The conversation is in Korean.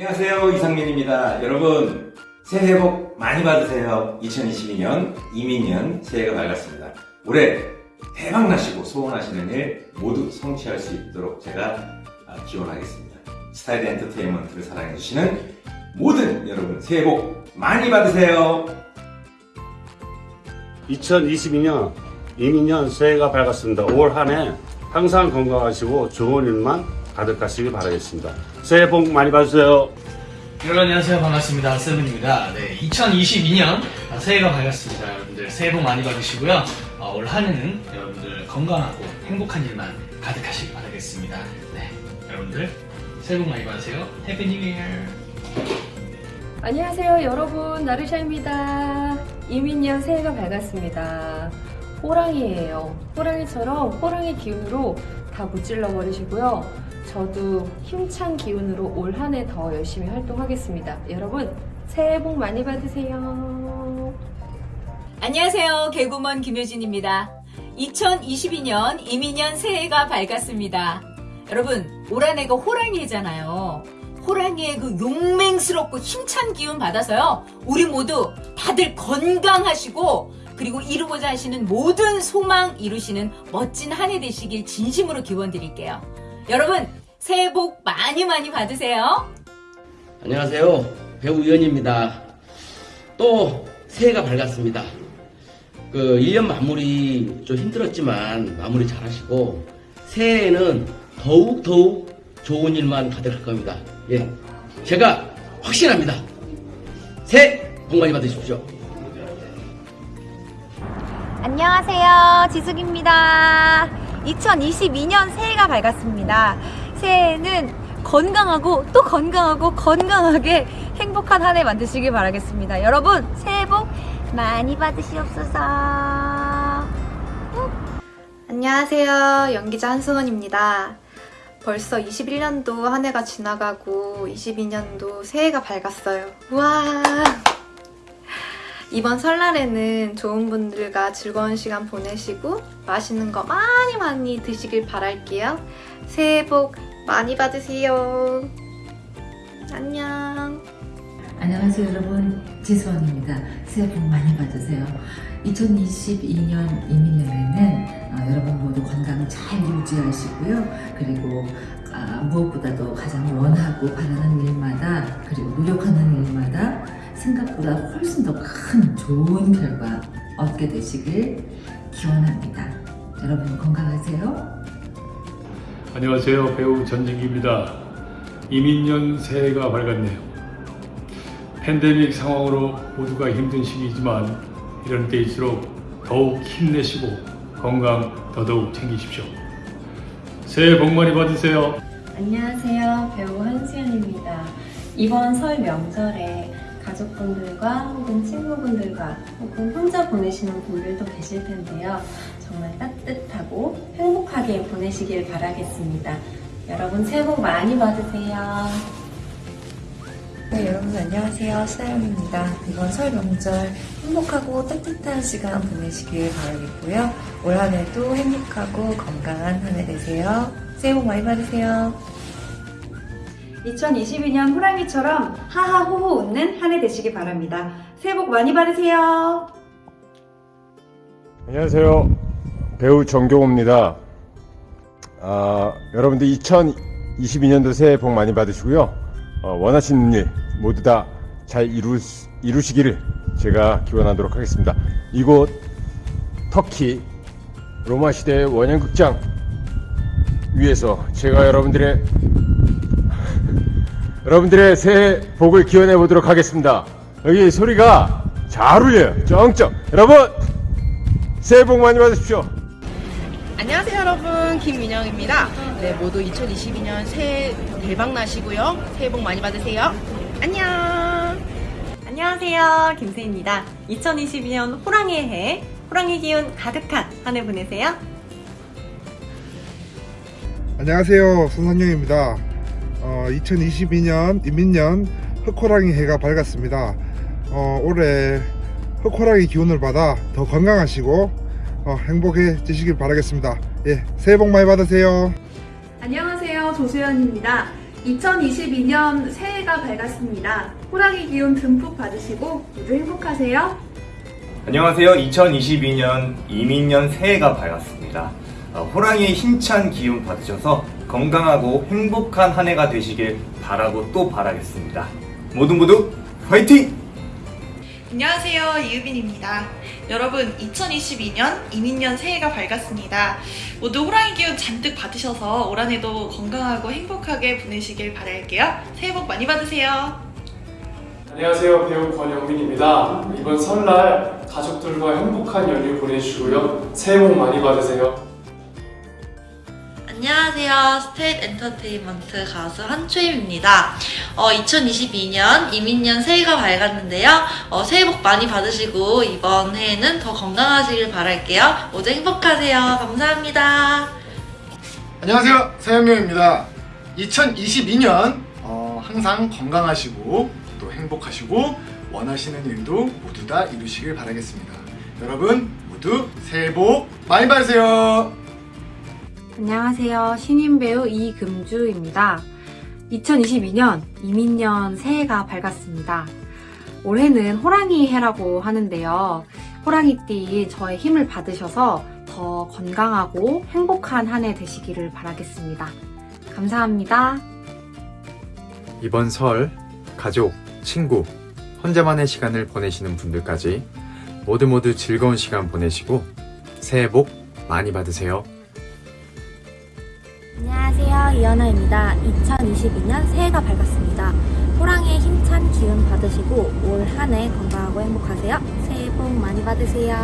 안녕하세요 이상민입니다. 여러분 새해 복 많이 받으세요. 2022년 이민년 새해가 밝았습니다. 올해 대박 나시고 소원하시는 일 모두 성취할 수 있도록 제가 아, 기원하겠습니다. 스타일 엔터테인먼트를 사랑해주시는 모든 여러분 새해 복 많이 받으세요. 2022년 이민년 새해가 밝았습니다. 올 한 해 항상 건강하시고 좋은 일만 가득하시길 바라겠습니다. 새해 복 많이 받으세요. 여러분 안녕하세요. 반갑습니다. 세븐입니다. 네 2022년 새해가 밝았습니다. 여러분들 새해 복 많이 받으시고요. 어, 올 한해는 여러분들 건강하고 행복한 일만 가득하시길 바라겠습니다. 네 여러분들 새해 복 많이 받으세요. Happy New Year. 안녕하세요 여러분. 나르샤입니다. 임인년 새해가 밝았습니다. 호랑이에요. 호랑이처럼 호랑이 기운으로 다 무찔러 버리시고요 저도 힘찬 기운으로 올 한 해 더 열심히 활동하겠습니다 여러분 새해 복 많이 받으세요 안녕하세요. 개구먼 김효진입니다. 2022년 이민년 새해가 밝았습니다. 여러분, 올 한 해가 호랑이잖아요. 호랑이의 그 용맹스럽고 힘찬 기운 받아서요. 우리 모두 다들 건강하시고 그리고 이루고자 하시는 모든 소망 이루시는 멋진 한 해 되시길 진심으로 기원 드릴게요. 여러분, 새해 복 많이 많이 받으세요. 안녕하세요. 배우 유현입니다. 또 새해가 밝았습니다. 그 1년 마무리 좀 힘들었지만 마무리 잘 하시고 새해에는 더욱더욱 좋은 일만 가득할 겁니다. 예. 제가 확신합니다. 새해 복 많이 받으십시오. 안녕하세요. 지숙입니다. 2022년 새해가 밝았습니다. 새해에는 건강하고 또 건강하고 건강하게 행복한 한 해 만드시길 바라겠습니다. 여러분, 새해 복 많이 받으시옵소서. 안녕하세요. 연기자 한승원입니다. 벌써 21년도 한 해가 지나가고 22년도 새해가 밝았어요. 우와! 이번 설날에는 좋은 분들과 즐거운 시간 보내시고 맛있는 거 많이 많이 드시길 바랄게요. 새해 복 많이 받으세요. 안녕. 안녕하세요 여러분 지수원입니다. 새해 복 많이 받으세요. 2022년 이민년에는 어, 여러분 모두 건강 잘 유지하시고요. 그리고 아, 무엇보다도 가장 원하고 바라는 일마다 그리고 노력하는 일마다 생각보다 훨씬 더 큰 좋은 결과 얻게 되시길 기원합니다. 여러분 건강하세요. 안녕하세요. 배우 전진기입니다. 이민년 새해가 밝았네요. 팬데믹 상황으로 모두가 힘든 시기이지만 이런 때일수록 더욱 힘내시고 건강 더더욱 챙기십시오. 새해 복 많이 받으세요. 안녕하세요. 배우 한수연입니다. 이번 설 명절에 가족분들과 혹은 친구분들과 혹은 혼자 보내시는 분들도 계실 텐데요. 정말 따뜻하고 행복하게 보내시길 바라겠습니다. 여러분 새해 복 많이 받으세요. 네, 여러분 안녕하세요. 신하영입니다. 이번 설 명절 행복하고 따뜻한 시간 보내시길 바라겠고요. 올 한 해도 행복하고 건강한 한 해 되세요. 새해 복 많이 받으세요. 2022년 호랑이처럼 하하호호 웃는 한 해 되시기 바랍니다. 새해 복 많이 받으세요. 안녕하세요. 배우 정경호입니다. 아, 여러분들 2022년도 새해 복 많이 받으시고요. 어, 원하시는 일 모두 다 잘 이루, 이루시기를 제가 기원하도록 하겠습니다. 이곳 터키 로마 시대 원형극장 위에서 제가 여러분들의 여러분들의 새해 복을 기원해 보도록 하겠습니다. 여기 소리가 잘 울려요. 쩡쩡. 여러분 새해 복 많이 받으십시오. 안녕하세요 여러분 김민영입니다. 네 모두 2022년 새해 대박 나시고요. 새해 복 많이 받으세요. 안녕. 안녕하세요. 김세입니다. 2022년 호랑이의 해, 호랑이 기운 가득한 한 해 보내세요. 안녕하세요. 손선영입니다. 어, 2022년 이민년 흑호랑이 해가 밝았습니다. 어, 올해 흑호랑이 기운을 받아 더 건강하시고 어, 행복해지시길 바라겠습니다. 예, 새해 복 많이 받으세요. 안녕하세요. 조수연입니다. 2022년 새해가 밝았습니다. 호랑이 기운 듬뿍 받으시고 모두 행복하세요. 안녕하세요. 2022년 이민년 새해가 밝았습니다. 어, 호랑이의 힘찬 기운 받으셔서 건강하고 행복한 한 해가 되시길 바라고 또 바라겠습니다. 모두 모두 화이팅! 안녕하세요. 이유빈입니다. 여러분, 2022년 이민년 새해가 밝았습니다. 모두 호랑이 기운 잔뜩 받으셔서 올 한해도 건강하고 행복하게 보내시길 바랄게요. 새해 복 많이 받으세요. 안녕하세요. 배우 권영민입니다. 이번 설날 가족들과 행복한 연휴 보내시고요. 새해 복 많이 받으세요. 안녕하세요. 스테이트 엔터테인먼트 가수 한초임입니다. 어, 2022년 임인년 새해가 밝았는데요. 어, 새해 복 많이 받으시고 이번 해에는 더 건강하시길 바랄게요. 모두 행복하세요. 감사합니다. 안녕하세요 서영명입니다 2022년 어, 항상 건강하시고 또 행복하시고 원하시는 일도 모두 다 이루시길 바라겠습니다 여러분 모두 새해 복 많이 받으세요 안녕하세요. 신인 배우 이금주입니다. 2022년 이민년 새해가 밝았습니다. 올해는 호랑이 해라고 하는데요. 호랑이띠 저의 힘을 받으셔서 더 건강하고 행복한 한 해 되시기를 바라겠습니다. 감사합니다. 이번 설 가족, 친구, 혼자만의 시간을 보내시는 분들까지 모두 모두 즐거운 시간 보내시고 새해 복 많이 받으세요. 안녕하세요. 이연아입니다. 2022년 새해가 밝았습니다. 호랑이의 힘찬 기운 받으시고 올 한 해 건강하고 행복하세요. 새해 복 많이 받으세요.